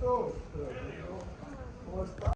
todos. ¿Cómo d s t á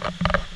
Thank you.